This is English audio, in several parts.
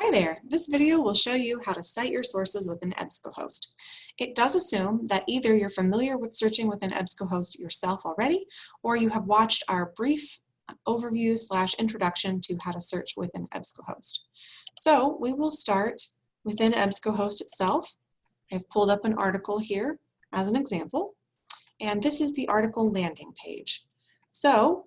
Hi there, this video will show you how to cite your sources within EBSCOhost. It does assume that either you're familiar with searching within EBSCOhost yourself already, or you have watched our brief overview slash introduction to how to search within EBSCOhost. So we will start within EBSCOhost itself. I've pulled up an article here as an example, and this is the article landing page. So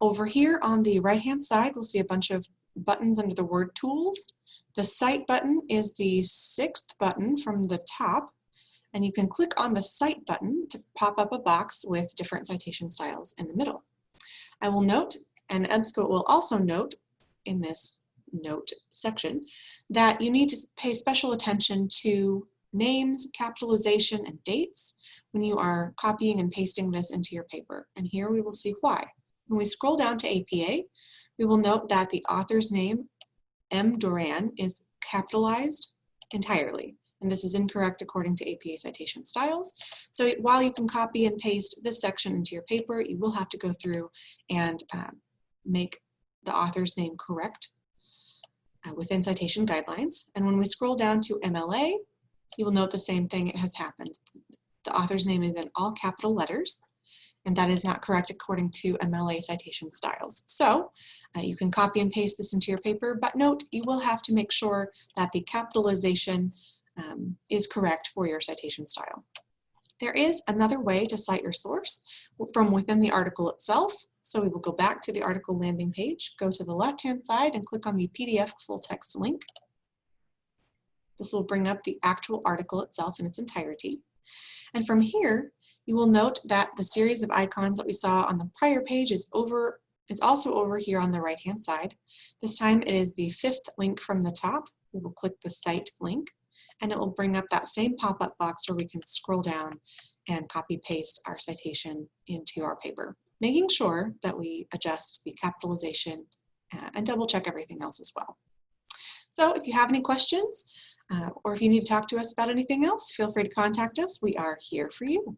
over here on the right hand side, we'll see a bunch of buttons under the word tools. The Cite button is the sixth button from the top, and you can click on the Cite button to pop up a box with different citation styles in the middle. I will note, and EBSCO will also note in this note section, that you need to pay special attention to names, capitalization, and dates when you are copying and pasting this into your paper. And here we will see why. When we scroll down to APA, we will note that the author's name, M. Doran, is capitalized entirely. And this is incorrect according to APA citation styles. So while you can copy and paste this section into your paper, you will have to go through and um, make the author's name correct uh, within citation guidelines. And when we scroll down to MLA, you will note the same thing it has happened. The author's name is in all capital letters and that is not correct according to MLA citation styles. So uh, you can copy and paste this into your paper, but note you will have to make sure that the capitalization um, is correct for your citation style. There is another way to cite your source from within the article itself. So we will go back to the article landing page, go to the left-hand side and click on the PDF full text link. This will bring up the actual article itself in its entirety. And from here, you will note that the series of icons that we saw on the prior page is over is also over here on the right hand side. This time it is the fifth link from the top. We will click the Cite link and it will bring up that same pop-up box where we can scroll down and copy paste our citation into our paper, making sure that we adjust the capitalization uh, and double check everything else as well. So if you have any questions uh, or if you need to talk to us about anything else, feel free to contact us. We are here for you.